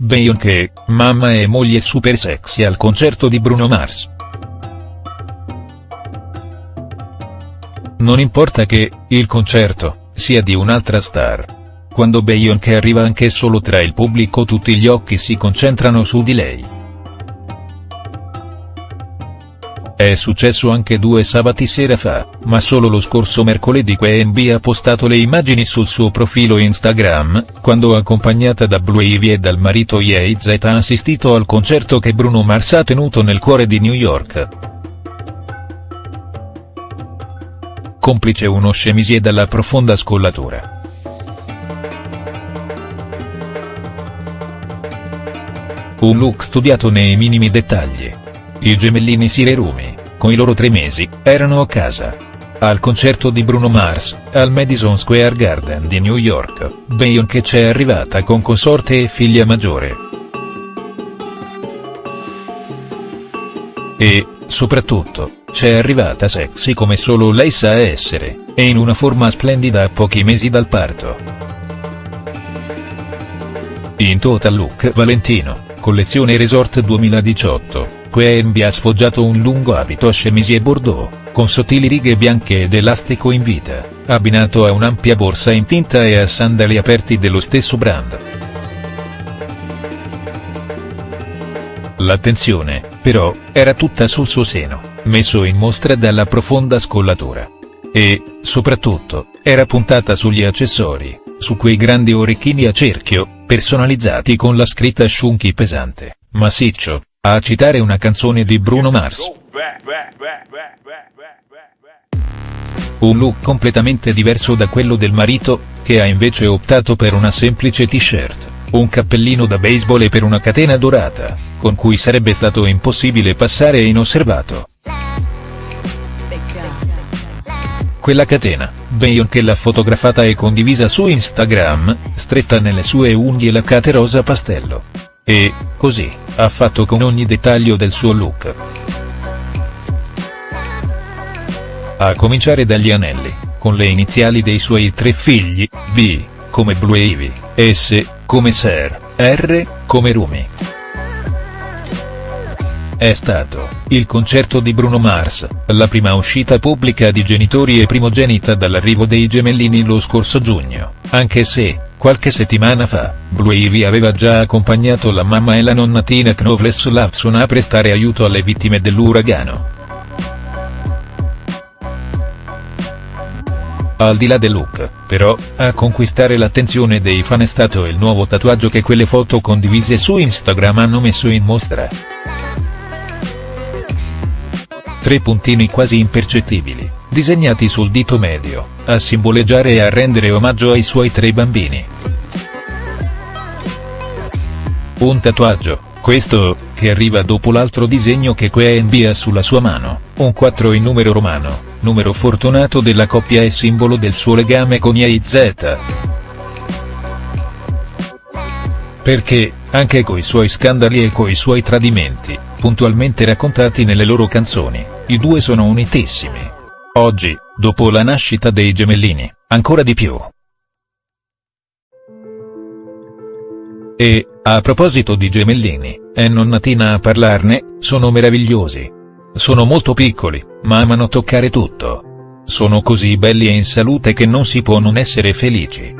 Beyoncé, mamma e moglie super sexy al concerto di Bruno Mars. Non importa che, il concerto, sia di un'altra star. Quando Beyoncé arriva anche solo tra il pubblico tutti gli occhi si concentrano su di lei. È successo anche due sabati sera fa, ma solo lo scorso mercoledì QNB ha postato le immagini sul suo profilo Instagram, quando accompagnata da Blue Ivy e dal marito Ye Z ha assistito al concerto che Bruno Mars ha tenuto nel cuore di New York. Complice uno scemisie dalla profonda scollatura. Un look studiato nei minimi dettagli i gemellini Sirerumi, con i loro tre mesi, erano a casa. Al concerto di Bruno Mars, al Madison Square Garden di New York, Beyoncé c'è arrivata con consorte e figlia maggiore. E, soprattutto, c'è arrivata sexy come solo lei sa essere, e in una forma splendida a pochi mesi dal parto. In total look Valentino, collezione Resort 2018. QNB ha sfoggiato un lungo abito a chemisier bordeaux, con sottili righe bianche ed elastico in vita, abbinato a un'ampia borsa in tinta e a sandali aperti dello stesso brand. L'attenzione, però, era tutta sul suo seno, messo in mostra dalla profonda scollatura. E, soprattutto, era puntata sugli accessori, su quei grandi orecchini a cerchio, personalizzati con la scritta Shunky pesante, massiccio, a citare una canzone di Bruno Mars. Un look completamente diverso da quello del marito, che ha invece optato per una semplice t-shirt, un cappellino da baseball e per una catena dorata, con cui sarebbe stato impossibile passare inosservato. Quella catena, Beyoncé l'ha fotografata e condivisa su Instagram, stretta nelle sue unghie laccate rosa pastello. E, così, ha fatto con ogni dettaglio del suo look. A cominciare dagli anelli, con le iniziali dei suoi tre figli, B, come Blue Ivy, S, come Ser, R, come Rumi. È stato, il concerto di Bruno Mars, la prima uscita pubblica di genitori e primogenita dall'arrivo dei gemellini lo scorso giugno, anche se, Qualche settimana fa, Blue Ivy aveva già accompagnato la mamma e la nonna Tina Knowles Lapson a prestare aiuto alle vittime dell'uragano. Al di là del look, però, a conquistare l'attenzione dei fan è stato il nuovo tatuaggio che quelle foto condivise su Instagram hanno messo in mostra. Tre puntini quasi impercettibili, disegnati sul dito medio, a simboleggiare e a rendere omaggio ai suoi tre bambini. Un tatuaggio, questo, che arriva dopo l'altro disegno che QNB ha sulla sua mano, un 4 in numero romano, numero fortunato della coppia e simbolo del suo legame con Z. Perché, anche coi suoi scandali e coi suoi tradimenti, puntualmente raccontati nelle loro canzoni, i due sono unitissimi. Oggi, dopo la nascita dei gemellini, ancora di più. E, a proposito di gemellini, è nonnatina a parlarne, sono meravigliosi. Sono molto piccoli, ma amano toccare tutto. Sono così belli e in salute che non si può non essere felici.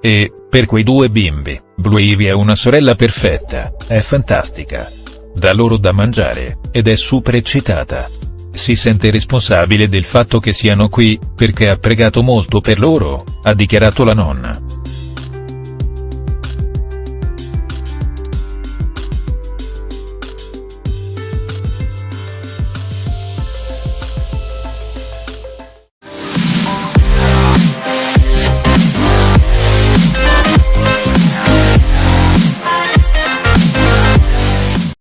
E, per quei due bimbi, Blue Ivy è una sorella perfetta, è fantastica dà loro da mangiare, ed è super eccitata. Si sente responsabile del fatto che siano qui, perché ha pregato molto per loro, ha dichiarato la nonna.